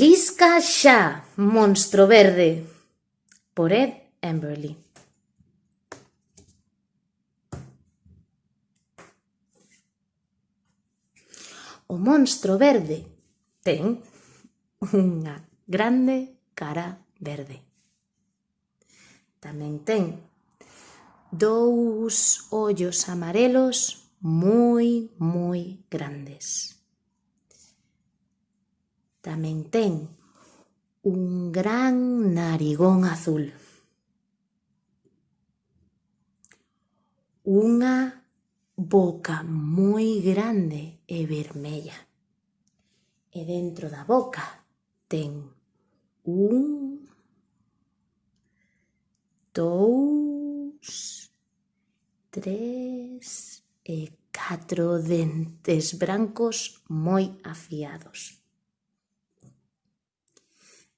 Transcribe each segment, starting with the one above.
Lisca xa, Monstro Verde, por Ed Emberley. O monstro verde ten unha grande cara verde. Tamén ten dous ollos amarelos moi, moi grandes. Tamén ten un gran narigón azul. Unha boca moi grande e vermella. E dentro da boca ten un, dous, tres e catro dentes brancos moi afiados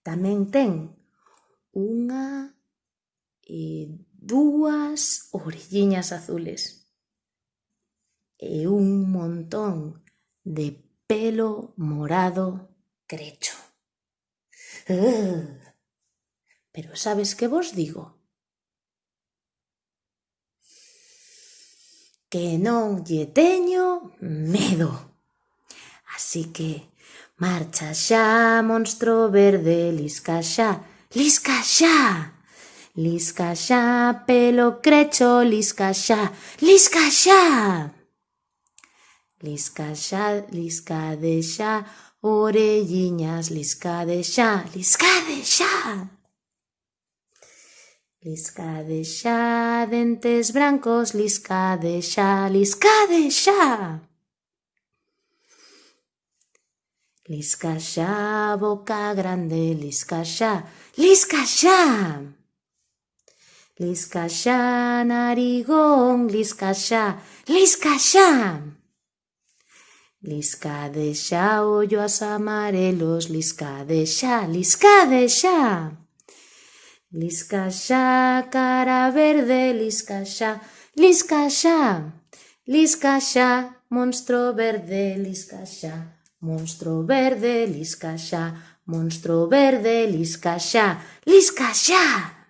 tamén ten unha e dúas orelliñas azules e un montón de pelo morado crecho. Pero sabes que vos digo? Que non lle teño medo. Así que Marcha xa, monstro verde, lisca xa, lisca xa. Lisca xa, pelo crecho, lisca xa, lisca xa. Lisca xa, lisca de xa, orelliñas, lisca de xa, lisca de xa. Lisca de xa, dentes brancos, lisca de xa, lisca de xa. Lisca boca grande, lisca xa, lisca. Lisca narigón, lisca xa, lisca xa. Lisca de xa, ollos amarelos, lisca de xa, lisca de. Lisca cara verde, lisca xa, lisca. Lisca xa, monstro verde, lisca. Monstro verde, lisca xa, monstro verde, lisca xa, lisca xa!